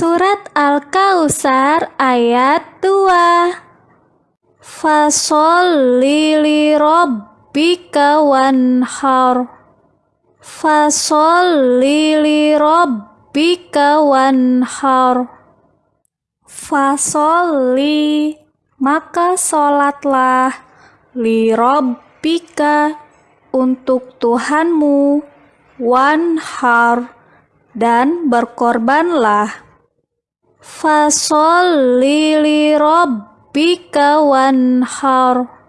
Surat Al-Kausar ayat 2 Fasolli li rabbika wanhar. Fasolli li rabbika wanhar. Fasolli maka solatlah li rabbika untuk Tuhanmu wanhar dan berkorbanlah Fasolli li rabbika wanhar